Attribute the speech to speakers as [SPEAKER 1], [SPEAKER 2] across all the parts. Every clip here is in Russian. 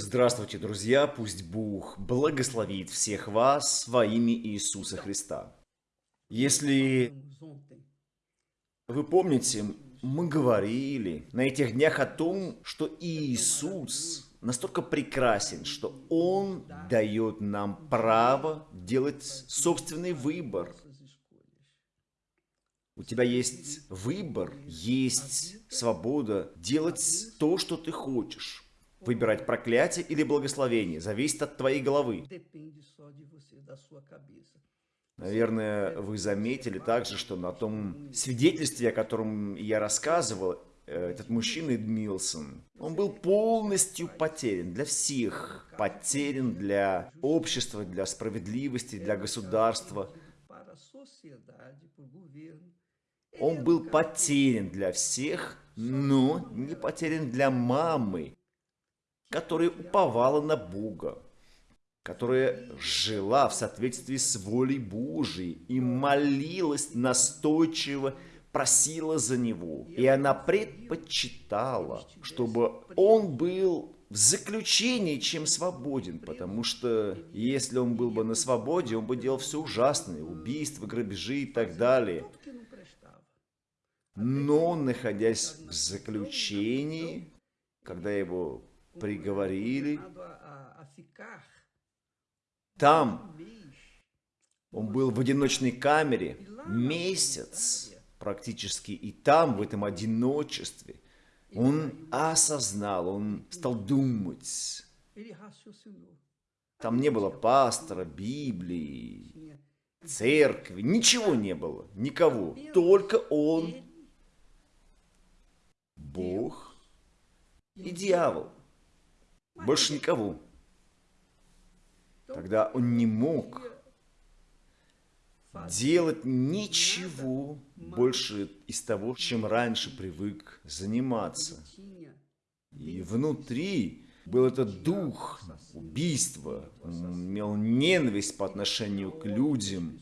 [SPEAKER 1] Здравствуйте, друзья! Пусть Бог благословит всех вас во имя Иисуса Христа. Если вы помните, мы говорили на этих днях о том, что Иисус настолько прекрасен, что Он дает нам право делать собственный выбор. У тебя есть выбор, есть свобода делать то, что ты хочешь. Выбирать проклятие или благословение зависит от твоей головы. Наверное, вы заметили также, что на том свидетельстве, о котором я рассказывал, э, этот мужчина Эдмилсон, он был полностью потерян для всех. Потерян для общества, для справедливости, для государства. Он был потерян для всех, но не потерян для мамы, которая уповала на Бога, которая жила в соответствии с волей Божией и молилась настойчиво, просила за него. И она предпочитала, чтобы он был в заключении, чем свободен, потому что если он был бы на свободе, он бы делал все ужасное, убийства, грабежи и так далее. Но, находясь в заключении, когда его приговорили. Там он был в одиночной камере месяц практически, и там, в этом одиночестве, он осознал, он стал думать. Там не было пастора, Библии, церкви, ничего не было, никого. Только он, Бог и дьявол. Больше никого. Тогда он не мог делать ничего больше из того, чем раньше привык заниматься. И внутри был этот дух убийства, он имел ненависть по отношению к людям.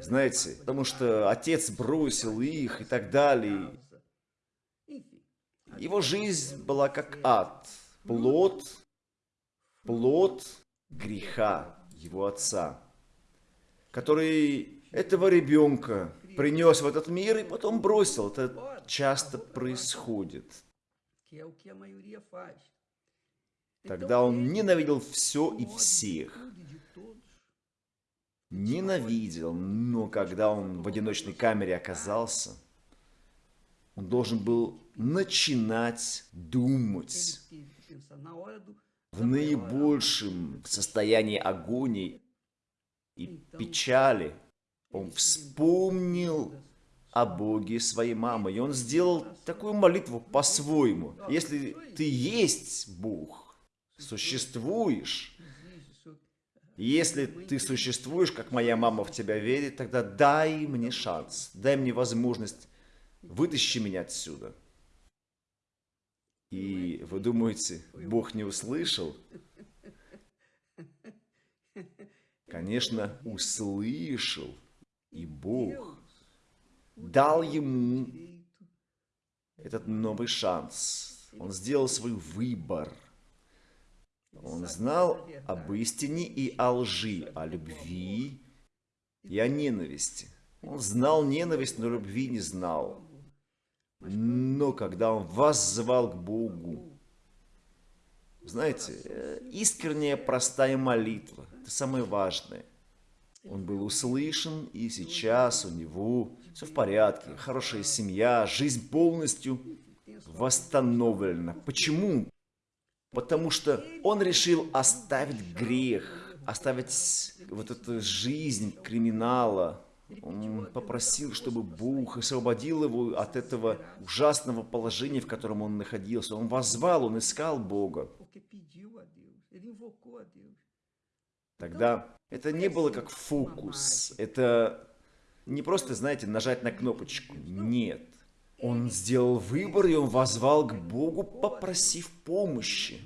[SPEAKER 1] Знаете, потому что отец бросил их и так далее. Его жизнь была как ад, плод, плод греха его отца, который этого ребенка принес в этот мир и потом бросил. Это часто происходит. Тогда он ненавидел все и всех. Ненавидел, но когда он в одиночной камере оказался, он должен был начинать думать в наибольшем состоянии агонии и печали. Он вспомнил о Боге своей мамы, и он сделал такую молитву по-своему. Если ты есть Бог, существуешь, если ты существуешь, как моя мама в тебя верит, тогда дай мне шанс, дай мне возможность, вытащи меня отсюда. И вы думаете, Бог не услышал? Конечно, услышал. И Бог дал ему этот новый шанс. Он сделал свой выбор. Он знал об истине и о лжи, о любви и о ненависти. Он знал ненависть, но любви не знал. Но когда он воззвал к Богу, знаете, э, искренняя простая молитва, это самое важное. Он был услышан, и сейчас у него все в порядке, хорошая семья, жизнь полностью восстановлена. Почему? Потому что он решил оставить грех, оставить вот эту жизнь криминала, он попросил, чтобы Бог освободил его от этого ужасного положения, в котором он находился. Он возвал, он искал Бога. Тогда это не было как фокус. Это не просто, знаете, нажать на кнопочку. Нет. Он сделал выбор, и он возвал к Богу, попросив помощи.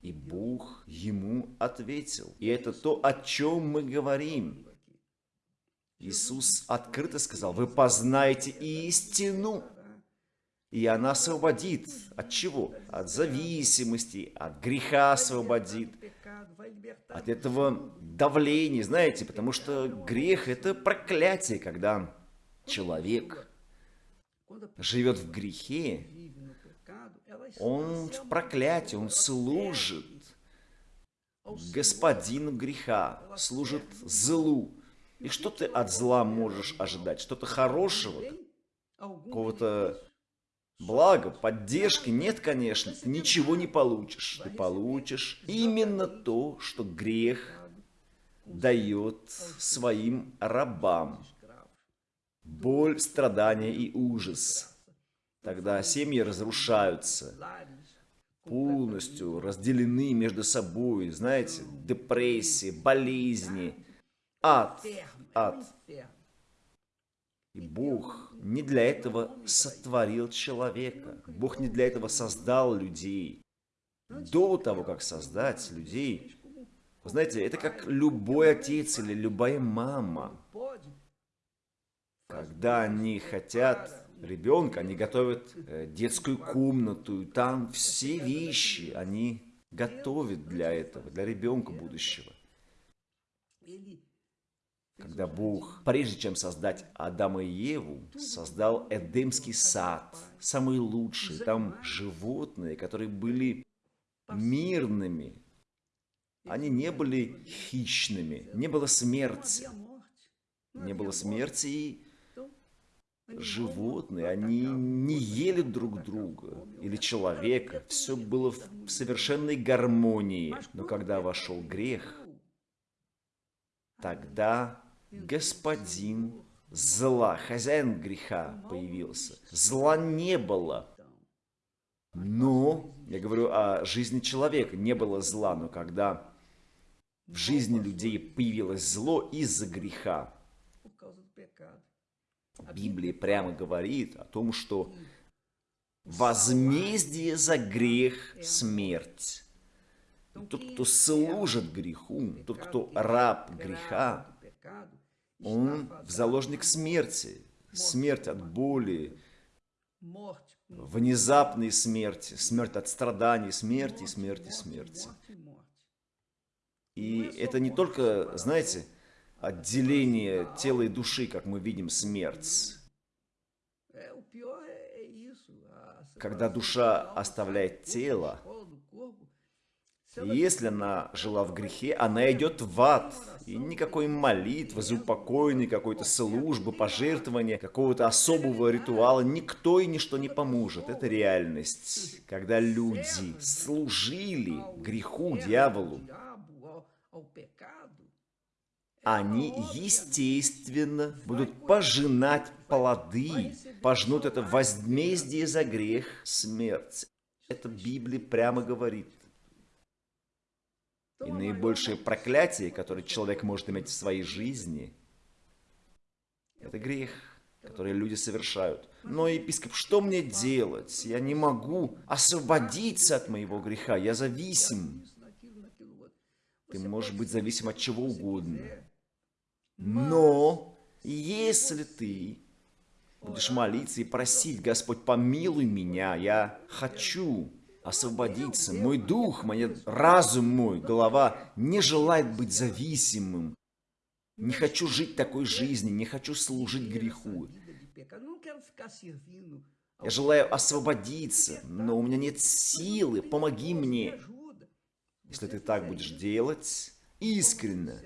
[SPEAKER 1] И Бог ему ответил. И это то, о чем мы говорим. Иисус открыто сказал, вы познаете истину, И она освободит от чего? От зависимости, от греха освободит, от этого давления, знаете, потому что грех – это проклятие, когда человек живет в грехе, он в проклятии, он служит господину греха, служит злу. И что ты от зла можешь ожидать? Что-то хорошего? Какого-то блага, поддержки? Нет, конечно, ты ничего не получишь. Ты получишь именно то, что грех дает своим рабам. Боль, страдания и ужас. Тогда семьи разрушаются, полностью разделены между собой, знаете, депрессии, болезни, ад, ад. И Бог не для этого сотворил человека. Бог не для этого создал людей. До того, как создать людей, вы знаете, это как любой отец или любая мама. Когда они хотят ребенка, они готовят э, детскую комнату, и там все вещи они готовят для этого, для ребенка будущего. Когда Бог, прежде чем создать Адама и Еву, создал Эдемский сад, самый лучший, там животные, которые были мирными, они не были хищными, не было смерти. Не было смерти, и животные, они не ели друг друга или человека. Все было в совершенной гармонии. Но когда вошел грех, тогда господин зла, хозяин греха появился. Зла не было. Но, я говорю о жизни человека, не было зла, но когда в жизни людей появилось зло из-за греха, Библия прямо говорит о том, что возмездие за грех – смерть. Тот, кто служит греху, тот, кто раб греха, он в заложник смерти. Смерть от боли, внезапной смерти, смерть от страданий, смерти, смерти, смерти. И это не только, знаете, отделение тела и души, как мы видим, смерть. Когда душа оставляет тело, если она жила в грехе, она идет в ад. И никакой молитвы, заупокойной какой-то службы, пожертвования, какого-то особого ритуала никто и ничто не поможет. Это реальность. Когда люди служили греху, дьяволу, они, естественно, будут пожинать плоды, пожнут это возмездие за грех, смерть. Это Библия прямо говорит. И наибольшее проклятие, которое человек может иметь в своей жизни, это грех, который люди совершают. Но, епископ, что мне делать? Я не могу освободиться от моего греха, я зависим. Ты можешь быть зависим от чего угодно. Но если ты будешь молиться и просить, Господь, помилуй меня, я хочу освободиться, мой дух, мой разум мой, голова не желает быть зависимым. Не хочу жить такой жизнью, не хочу служить греху. Я желаю освободиться, но у меня нет силы, помоги мне. Если ты так будешь делать, искренне,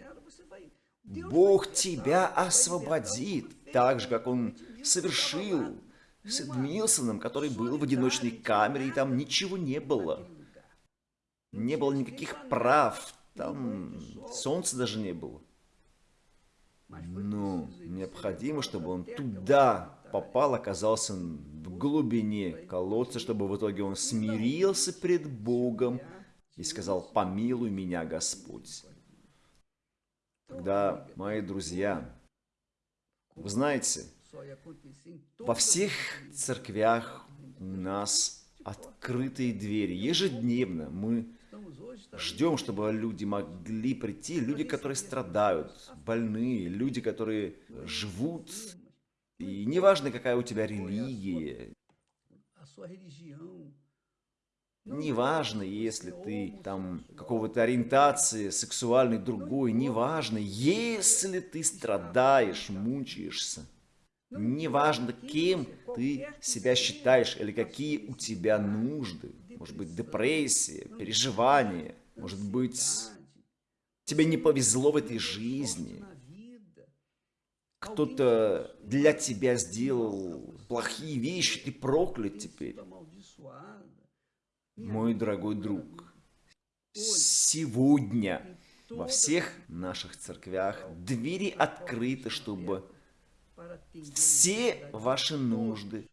[SPEAKER 1] Бог тебя освободит, так же, как Он совершил с Эдмилсоном, который был в одиночной камере, и там ничего не было. Не было никаких прав, там солнца даже не было. Но необходимо, чтобы он туда попал, оказался в глубине колодца, чтобы в итоге он смирился пред Богом и сказал, помилуй меня, Господь. Тогда, мои друзья, вы знаете, во всех церквях у нас открытые двери. Ежедневно мы ждем, чтобы люди могли прийти, люди, которые страдают, больные, люди, которые живут. И неважно, какая у тебя религия, Неважно, если ты там какого-то ориентации сексуальной другой, неважно, если ты страдаешь, мучаешься. Неважно, кем ты себя считаешь или какие у тебя нужды. Может быть, депрессия, переживания. Может быть, тебе не повезло в этой жизни. Кто-то для тебя сделал плохие вещи, ты проклят теперь. Мой дорогой друг, сегодня во всех наших церквях двери открыты, чтобы все ваши нужды,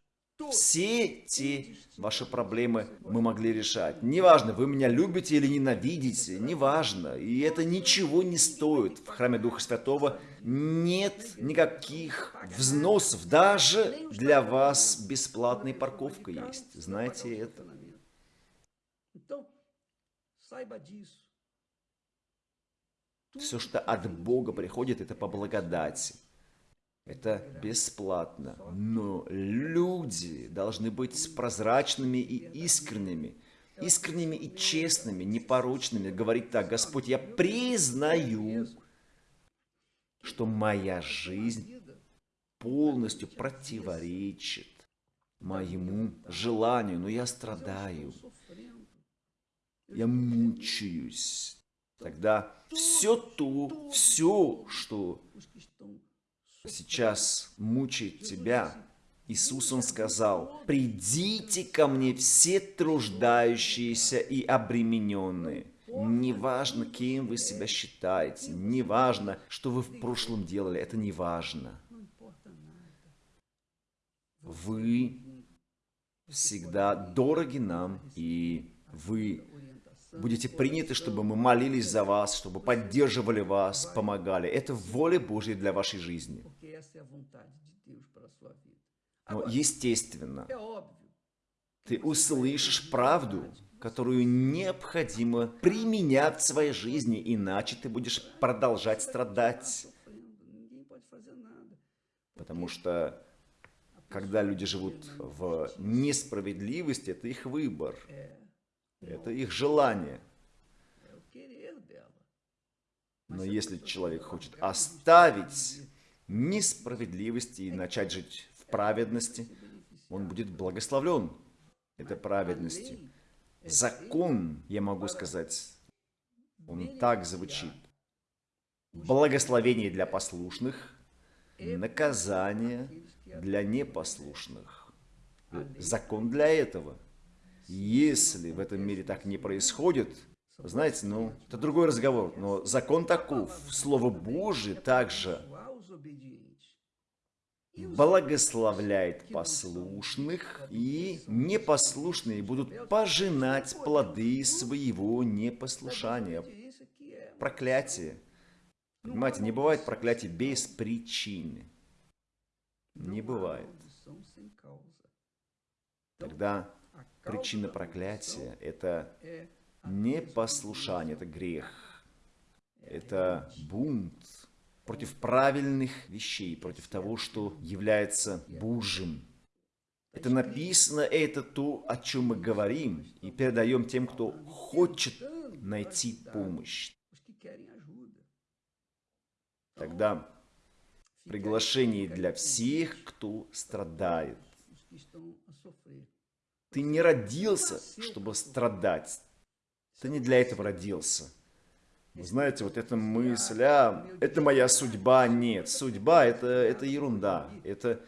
[SPEAKER 1] все те ваши проблемы мы могли решать. Неважно, вы меня любите или ненавидите, неважно. И это ничего не стоит. В храме Духа Святого нет никаких взносов. Даже для вас бесплатная парковка есть. Знаете это? Все, что от Бога приходит, это по благодати. Это бесплатно. Но люди должны быть прозрачными и искренними. Искренними и честными, непорочными. Говорить так, Господь, я признаю, что моя жизнь полностью противоречит моему желанию, но я страдаю, я мучаюсь. Тогда все то, все, что сейчас мучает тебя. Иисус, Он сказал, «Придите ко мне все труждающиеся и обремененные». Неважно, кем вы себя считаете, неважно, что вы в прошлом делали, это не важно. Вы всегда дороги нам, и вы будете приняты, чтобы мы молились за вас, чтобы поддерживали вас, помогали. Это воля Божья для вашей жизни. Но, естественно, ты услышишь правду, которую необходимо применять в своей жизни, иначе ты будешь продолжать страдать. Потому что, когда люди живут в несправедливости, это их выбор. Это их желание. Но если человек хочет оставить несправедливость и начать жить в праведности, он будет благословлен этой праведностью. Закон, я могу сказать, он так звучит. Благословение для послушных, наказание для непослушных. Закон для этого – если в этом мире так не происходит, знаете, ну, это другой разговор, но закон таков. Слово Божие также благословляет послушных, и непослушные будут пожинать плоды своего непослушания. Проклятие. Понимаете, не бывает проклятия без причины. Не бывает. Тогда Причина проклятия – это непослушание, это грех, это бунт против правильных вещей, против того, что является Божьим. Это написано, это то, о чем мы говорим, и передаем тем, кто хочет найти помощь. Тогда приглашение для всех, кто страдает. Ты не родился, чтобы страдать. Ты не для этого родился. Знаете, вот эта мысль, а, это моя судьба, нет. Судьба это, это ерунда. Это,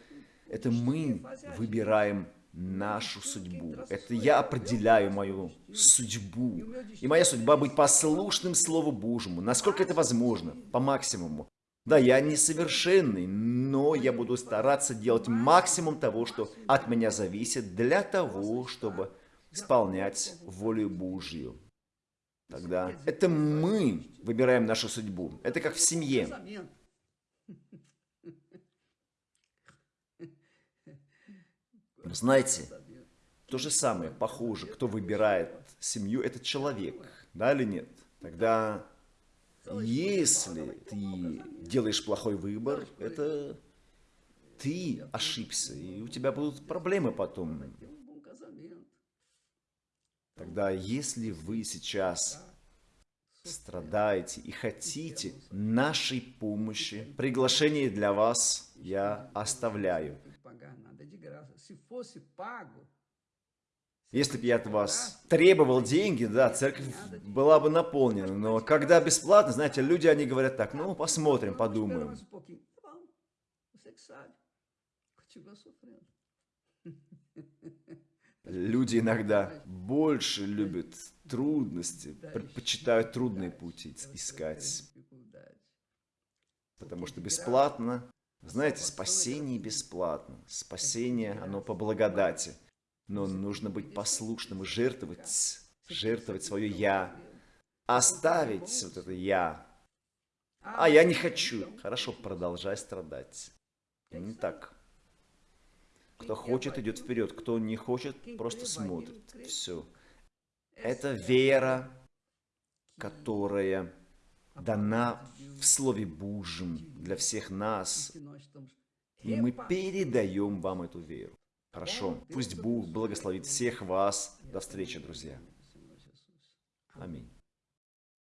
[SPEAKER 1] это мы выбираем нашу судьбу. Это я определяю мою судьбу. И моя судьба быть послушным Слову Божьему. Насколько это возможно, по максимуму. Да, я несовершенный, но я буду стараться делать максимум того, что от меня зависит, для того, чтобы исполнять волю Божью. Тогда это мы выбираем нашу судьбу. Это как в семье. Знаете, то же самое, похоже, кто выбирает семью, это человек, да или нет? Тогда если ты делаешь плохой выбор, это ты ошибся, и у тебя будут проблемы потом. Тогда, если вы сейчас страдаете и хотите нашей помощи, приглашение для вас я оставляю. Если бы я от вас требовал деньги, да, церковь была бы наполнена. Но когда бесплатно, знаете, люди, они говорят так, ну, посмотрим, подумаем. Люди иногда больше любят трудности, предпочитают трудные пути искать. Потому что бесплатно, знаете, спасение бесплатно. Спасение, оно по благодати. Но нужно быть послушным и жертвовать, жертвовать свое «я», оставить вот это «я». А я не хочу. Хорошо, продолжай страдать. Не так. Кто хочет, идет вперед. Кто не хочет, просто смотрит. Все. Это вера, которая дана в Слове Божьем для всех нас. И мы передаем вам эту веру. Хорошо. Пусть Бог благословит всех вас. До встречи, друзья. Аминь.